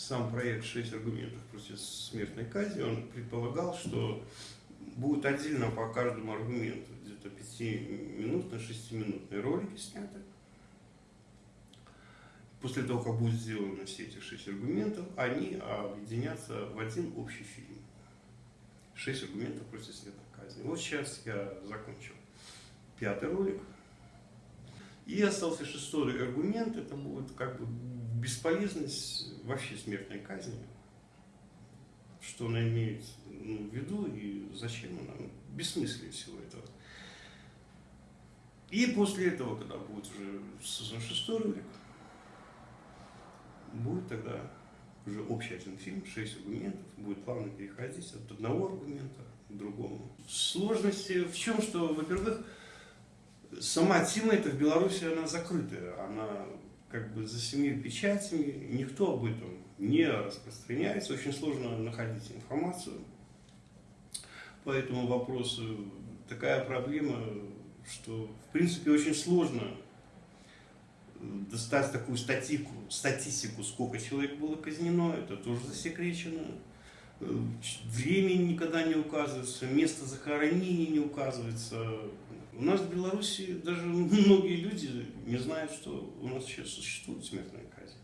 сам проект «Шесть аргументов против смертной казни», он предполагал, что будет отдельно по каждому аргументу, где-то 5-минутные, 6-минутные ролики сняты. После того, как будут сделаны все эти шесть аргументов, они объединятся в один общий фильм. Шесть аргументов против смертной казни. Вот сейчас я закончил пятый ролик. И остался шестой аргумент, это будет как бы бесполезность вообще смертной казни. Что она имеет ну, в виду и зачем она, бессмыслие всего этого. И после этого, когда будет уже создан шестой ролик, будет тогда уже общий один фильм, шесть аргументов, будет плавно переходить от одного аргумента к другому. Сложности в чем, что, во-первых, сама тема эта в Беларуси, она закрытая, она как бы за семью печатями, никто об этом не распространяется, очень сложно находить информацию по этому вопросу. Такая проблема, что в принципе очень сложно достать такую статику, статистику, сколько человек было казнено, это тоже засекречено. Время никогда не указывается, место захоронения не указывается. У нас в Беларуси даже многие люди не знают, что у нас сейчас существует смертная казнь.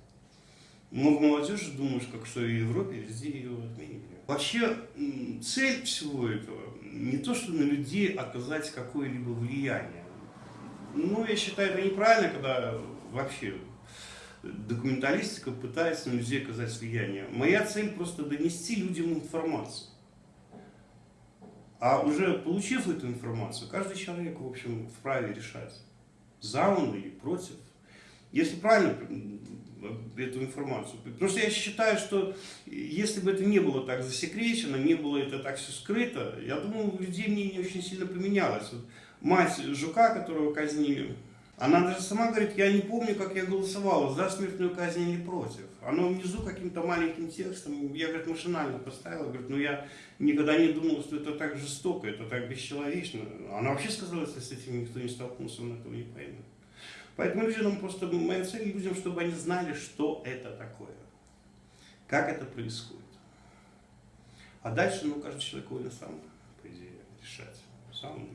Много молодежи думают, как что в Европе везде ее отменили. Вообще цель всего этого не то, что на людей оказать какое-либо влияние. Ну, я считаю, это неправильно, когда вообще документалистика пытается на людей оказать влияние. Моя цель просто донести людям информацию. А уже получив эту информацию, каждый человек, в общем, вправе решать, за он или против. Если правильно эту информацию. Потому что я считаю, что если бы это не было так засекречено, не было это так все скрыто, я думаю, у людей мнение очень сильно поменялось. Вот мать Жука, которого казнили, она даже сама говорит, я не помню, как я голосовала, за смертную казнь или против. Оно внизу каким-то маленьким текстом, я, говорит, машинально поставила, говорит, ну я никогда не думала, что это так жестоко, это так бесчеловечно. Она вообще сказала, если с этим никто не столкнулся, он этого не поймет. Поэтому людям просто, моя цель людям, чтобы они знали, что это такое, как это происходит. А дальше, ну, каждый человек волен сам, по идее, решать, сам